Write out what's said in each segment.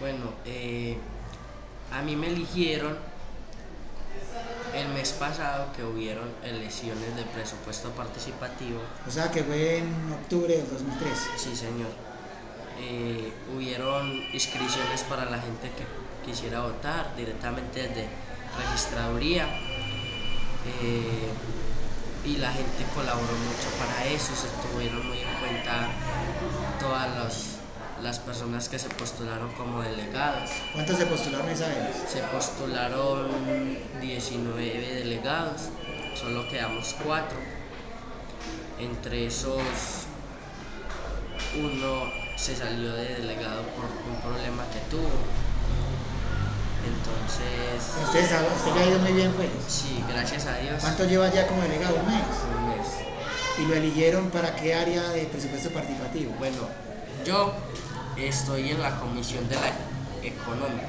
Bueno, eh, a mí me eligieron el mes pasado que hubieron elecciones de presupuesto participativo. O sea que fue en octubre del 2013. Sí, señor. Eh, hubieron inscripciones para la gente que quisiera votar directamente desde registraduría. Eh, y la gente colaboró mucho para eso, se tuvieron muy en cuenta todas las las personas que se postularon como delegados. ¿Cuántos se postularon esa vez? Se postularon 19 delegados, solo quedamos 4. Entre esos, uno se salió de delegado por un problema que tuvo. Entonces... ¿Usted, sabe, usted le ha ido muy bien, pues? Sí, gracias a Dios. ¿Cuánto lleva ya como delegado? ¿Un mes? Un mes. ¿Y lo eligieron para qué área de presupuesto participativo? Bueno, yo estoy en la comisión de la económica.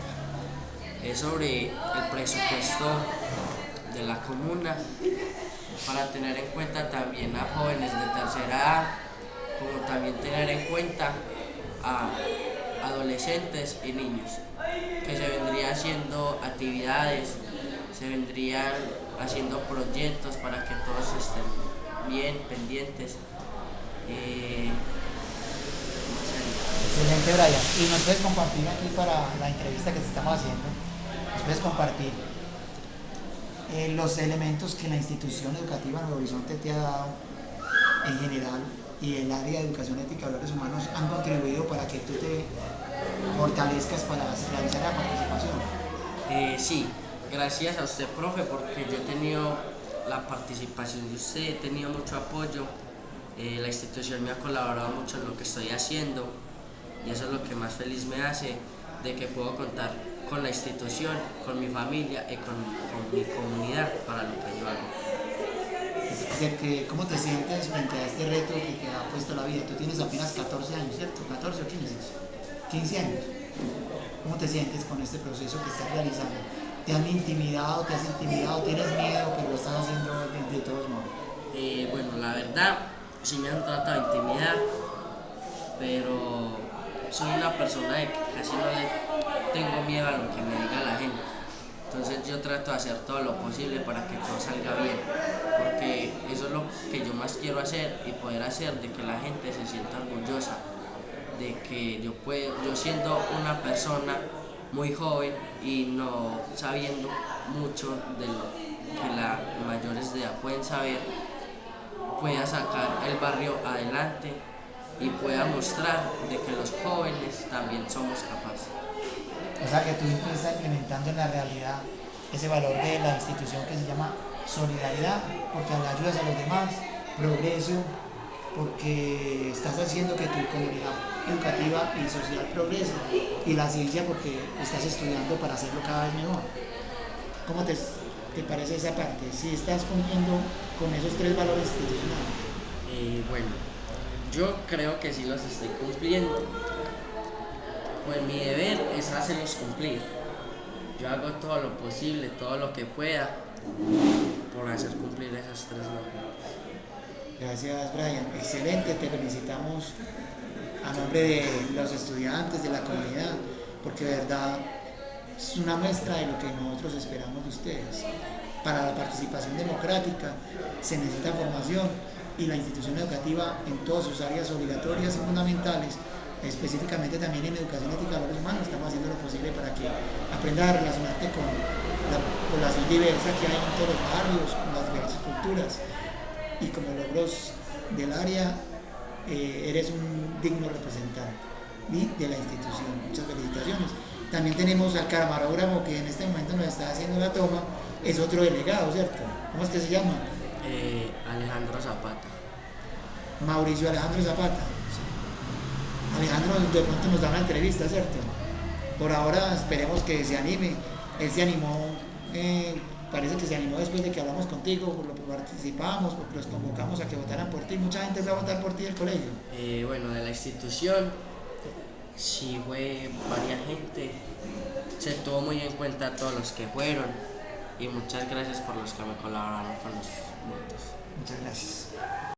Es sobre el presupuesto de la comuna para tener en cuenta también a jóvenes de tercera edad, como también tener en cuenta a adolescentes y niños, que se vendrían haciendo actividades, se vendrían haciendo proyectos para que todos estén bien pendientes. Eh, Excelente, Brian. Y nos puedes compartir aquí para la entrevista que te estamos haciendo, nos puedes compartir eh, los elementos que la institución educativa Nuevo Horizonte te ha dado en general y el área de educación ética y valores humanos han contribuido para que tú te fortalezcas para realizar la participación. Eh, sí, gracias a usted, profe, porque yo he tenido la participación de usted, he tenido mucho apoyo, eh, la institución me ha colaborado mucho en lo que estoy haciendo y eso es lo que más feliz me hace de que puedo contar con la institución, con mi familia y con, mi comunidad para lo que yo hago. ¿Cómo te sientes frente a este reto que te ha puesto la vida? Tú tienes apenas 14 años, ¿cierto? 14 o 15. 15 años. ¿Cómo te sientes con este proceso que estás realizando? ¿Te han intimidado, te has intimidado, tienes miedo, pero lo estás haciendo de, todos modos? Eh, bueno, la verdad, sí me han tratado de intimidar, pero soy una persona de que casi no tengo miedo a lo que me diga la gente. Entonces yo trato de hacer todo lo posible para que todo salga bien, porque eso es lo que yo más quiero hacer y poder hacer de que la gente se sienta orgullosa, de que yo puedo, yo siendo una persona muy joven y no sabiendo mucho de lo que las mayores de edad pueden saber, pueda sacar el barrio adelante y pueda mostrar de que los jóvenes también somos capaces. O sea que tú estás implementando en la realidad ese valor de la institución que se llama solidaridad, porque ayudas a los demás, progreso, porque estás haciendo que tu comunidad educativa y social progrese, y la ciencia porque estás estudiando para hacerlo cada vez mejor. ¿Cómo te, te parece esa parte? Si estás cumpliendo con esos tres valores institucionales. Eh, bueno, yo creo que sí los estoy cumpliendo. Pues mi deber es hacerlos cumplir. Yo hago todo lo posible, todo lo que pueda por hacer cumplir esas tres normas. Gracias Brian, excelente, te felicitamos a nombre de los estudiantes, de la comunidad, porque de verdad es una muestra de lo que nosotros esperamos de ustedes. Para la participación democrática se necesita formación y la institución educativa en todas sus áreas obligatorias y fundamentales, específicamente también en educación ética de los humanos, estamos haciendo lo posible para que aprendas a relacionarte con la población diversa que hay en todos los barrios, con las diversas culturas y como logros del área eh, eres un digno representante de la institución. Muchas felicitaciones. También tenemos al camarógrafo que en este momento nos está haciendo la toma, es otro delegado, ¿cierto? ¿Cómo es que se llama? Eh, Alejandro Zapata. Mauricio Alejandro Zapata. Alejandro de pronto nos da una entrevista, ¿cierto? Por ahora esperemos que se anime. Él se animó, eh, parece que se animó después de que hablamos contigo, por lo que participamos, porque los convocamos a que votaran por ti. Mucha gente va a votar por ti el colegio. Eh, bueno, de la institución, sí fue varias gente. Se tuvo muy en cuenta todos los que fueron y muchas gracias por los que me colaboraron con los votos. Muchas gracias.